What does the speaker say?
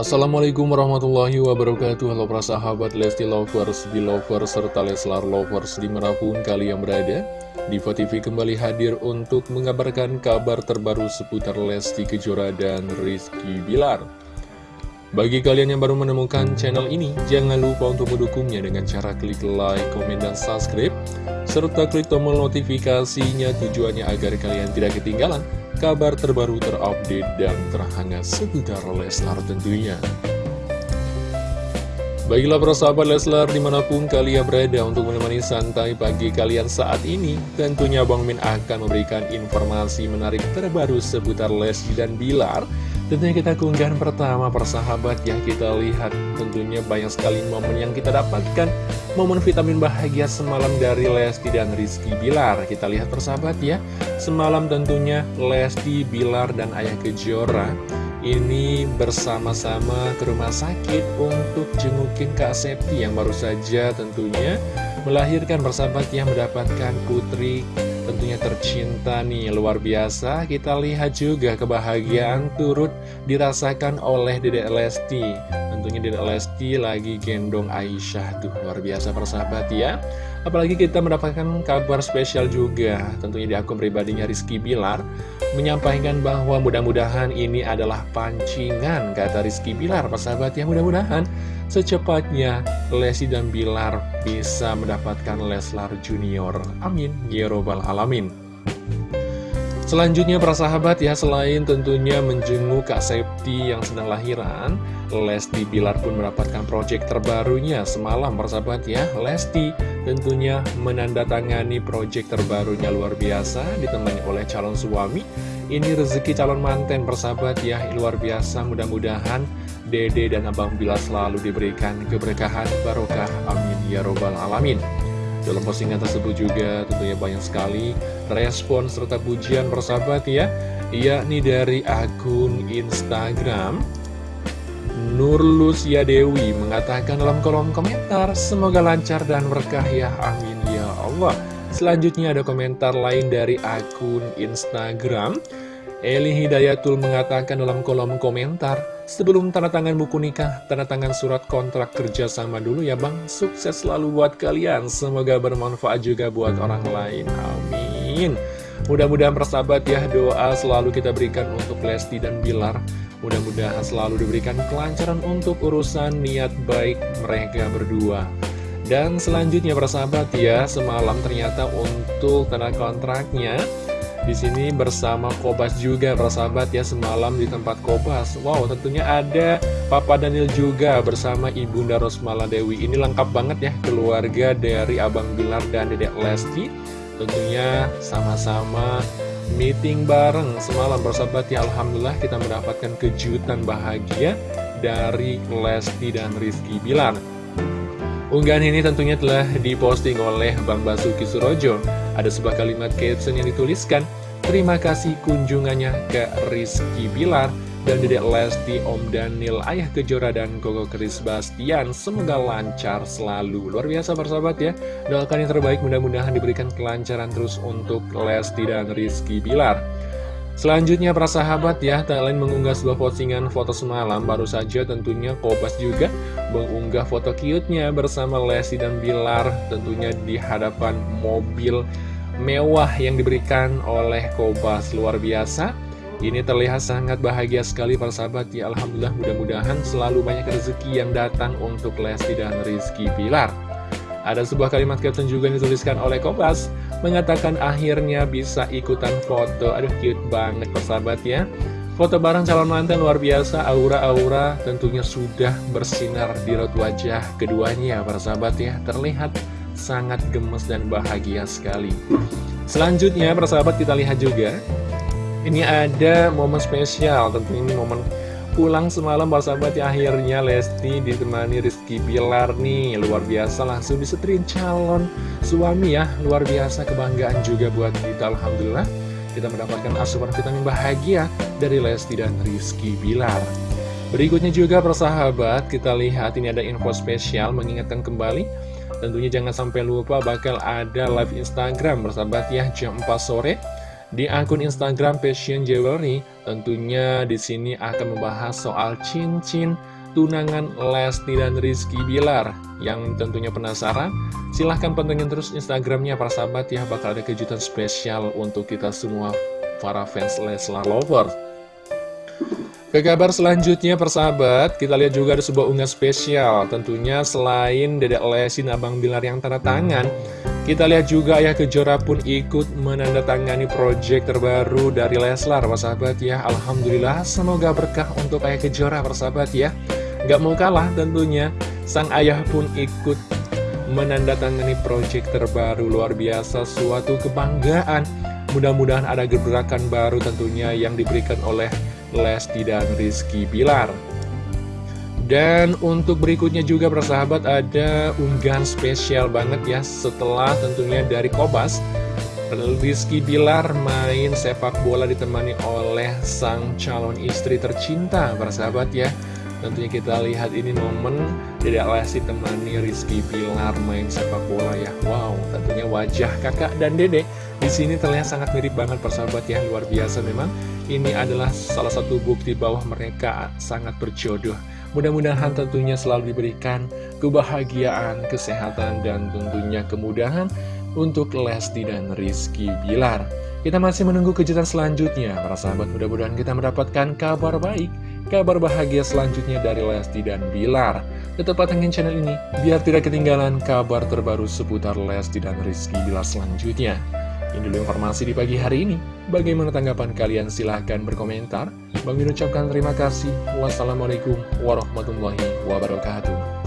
Assalamualaikum warahmatullahi wabarakatuh. Halo para sahabat Lesti Lovers, Belovers, serta Leslar Lovers di mana pun kalian berada. Diva TV kembali hadir untuk mengabarkan kabar terbaru seputar Lesti Kejora dan Rizky Bilar. Bagi kalian yang baru menemukan channel ini, jangan lupa untuk mendukungnya dengan cara klik like, komen, dan subscribe Serta klik tombol notifikasinya tujuannya agar kalian tidak ketinggalan kabar terbaru terupdate dan terhangat seputar Leslar tentunya. Baiklah para sahabat Leslar di mana pun kalian berada untuk menemani santai pagi kalian saat ini Tentunya Bang Min akan memberikan informasi menarik terbaru seputar Lesti dan Bilar Tentunya kita keunggahan pertama persahabat yang kita lihat tentunya banyak sekali momen yang kita dapatkan. Momen vitamin bahagia semalam dari Lesti dan Rizky Bilar. Kita lihat persahabat ya. Semalam tentunya Lesti, Bilar, dan Ayah Kejora Ini bersama-sama ke rumah sakit untuk jengukin Kak Septi Yang baru saja tentunya melahirkan persahabat yang mendapatkan putri tentunya tercinta nih luar biasa. Kita lihat juga kebahagiaan turut dirasakan oleh Dedek Lesti. Tentunya Dedek Lesti lagi gendong Aisyah tuh luar biasa persahabat ya apalagi kita mendapatkan kabar spesial juga tentunya di akun pribadinya Rizky Bilar menyampaikan bahwa mudah-mudahan ini adalah pancingan kata Rizky Bilar persahabat ya mudah-mudahan secepatnya Lesti dan Bilar bisa mendapatkan Leslar Junior. Amin. Ya Alamin. Selanjutnya para sahabat ya selain tentunya menjenguk Kak Septi yang sedang lahiran Lesti Bilar pun mendapatkan proyek terbarunya semalam para sahabat ya. Lesti tentunya menandatangani proyek terbarunya luar biasa ditemani oleh calon suami. Ini rezeki calon manten persahabat ya luar biasa. Mudah-mudahan Dede dan Abang Bilar selalu diberikan keberkahan barokah. Amin ya robbal alamin dalam postingan tersebut juga tentunya banyak sekali respon serta pujian persahabat ya yakni dari akun Instagram. Nur Lucia Dewi mengatakan dalam kolom komentar semoga lancar dan berkah ya amin ya Allah. Selanjutnya ada komentar lain dari akun Instagram. Eli Hidayatul mengatakan dalam kolom komentar, sebelum tanda tangan buku nikah, tanda tangan surat kontrak kerja sama dulu ya bang, sukses selalu buat kalian, semoga bermanfaat juga buat orang lain, amin. Mudah-mudahan persahabat ya, doa selalu kita berikan untuk Lesti dan Bilar, mudah-mudahan selalu diberikan kelancaran untuk urusan niat baik mereka berdua. Dan selanjutnya persahabat ya, semalam ternyata untuk tanda kontraknya, di sini bersama Kobas juga persahabat ya semalam di tempat Kobas. Wow tentunya ada Papa Daniel juga bersama Ibunda Rosmala Dewi. Ini lengkap banget ya keluarga dari Abang Bilar dan Dedek Lesti. Tentunya sama-sama meeting bareng semalam persahabat ya. Alhamdulillah kita mendapatkan kejutan bahagia dari Lesti dan Rizky Bilar. Unggahan ini tentunya telah diposting oleh Bang Basuki Surojo. Ada sebuah kalimat caption yang dituliskan, Terima kasih kunjungannya ke Rizky Bilar dan Dedek Lesti, Om Daniel, Ayah Kejora, dan Koko Kris Bastian. Semoga lancar selalu. Luar biasa persahabat ya. Doakan yang terbaik mudah-mudahan diberikan kelancaran terus untuk Lesti dan Rizky Bilar. Selanjutnya para sahabat ya, tak lain mengunggah sebuah postingan foto semalam Baru saja tentunya Kobas juga mengunggah foto cute-nya bersama Lesti dan Bilar Tentunya di hadapan mobil mewah yang diberikan oleh Kobas. Luar biasa. Ini terlihat sangat bahagia sekali para sahabat. Ya Alhamdulillah mudah-mudahan selalu banyak rezeki yang datang untuk Lesti dan Rizky Bilar. Ada sebuah kalimat caption juga yang dituliskan oleh Kobas Mengatakan akhirnya bisa ikutan foto. Aduh cute banget persahabat ya. Foto bareng calon mantan luar biasa. Aura-aura tentunya sudah bersinar di raut wajah keduanya persahabat ya. Terlihat sangat gemes dan bahagia sekali. Selanjutnya persahabat kita lihat juga. Ini ada momen spesial. Tentunya ini momen pulang semalam sahabat ya. Akhirnya Lesti ditemani Rizky Bilar nih. Luar biasa langsung disetrin calon suami ya. Luar biasa kebanggaan juga buat kita. Alhamdulillah kita mendapatkan asupan vitamin bahagia dari Lesti dan Rizky Bilar berikutnya juga persahabat kita lihat ini ada info spesial mengingatkan kembali tentunya jangan sampai lupa bakal ada live Instagram bersahabat ya jam 4 sore di akun Instagram Passion Jewelry, tentunya di sini akan membahas soal cincin tunangan Lesti dan Rizky Bilar. Yang tentunya penasaran, silahkan pantengin terus Instagramnya para sahabat ya, bakal ada kejutan spesial untuk kita semua para fans Leslar Lovers. Ke kabar selanjutnya persahabat, kita lihat juga ada sebuah unggah spesial. Tentunya selain Dedek Lesti dan Abang Bilar yang tanda tangan, kita lihat juga ya Kejora pun ikut menandatangani project terbaru dari Leslar, persahabat ya. Alhamdulillah, semoga berkah untuk Ayah Kejora, persahabat ya. Gak mau kalah tentunya, sang ayah pun ikut menandatangani project terbaru luar biasa, suatu kebanggaan. Mudah-mudahan ada gebrakan baru tentunya yang diberikan oleh Lesti dan Rizky Bilar. Dan untuk berikutnya juga persahabat ada unggahan spesial banget ya setelah tentunya dari Kobas Rizky Bilar main sepak bola ditemani oleh sang calon istri tercinta persahabat ya. Tentunya kita lihat ini momen Dedek Lesti temani Rizky Bilar main sepak bola ya. Wow tentunya wajah kakak dan dedek di sini terlihat sangat mirip banget persahabat ya. Luar biasa memang ini adalah salah satu bukti bahwa mereka sangat berjodoh. Mudah-mudahan tentunya selalu diberikan kebahagiaan kesehatan dan tentunya kemudahan untuk Lesti dan Rizky Bilar. Kita masih menunggu kejutan selanjutnya. Para sahabat mudah-mudahan kita mendapatkan kabar baik kabar bahagia selanjutnya dari Lesti dan Bilar. Tetap pantengin channel ini biar tidak ketinggalan kabar terbaru seputar Lesti dan Rizky Bilar selanjutnya ini dulu informasi di pagi hari ini. Bagaimana tanggapan kalian? Silahkan berkomentar. Bang ucapkan terima kasih. Wassalamualaikum warahmatullahi wabarakatuh.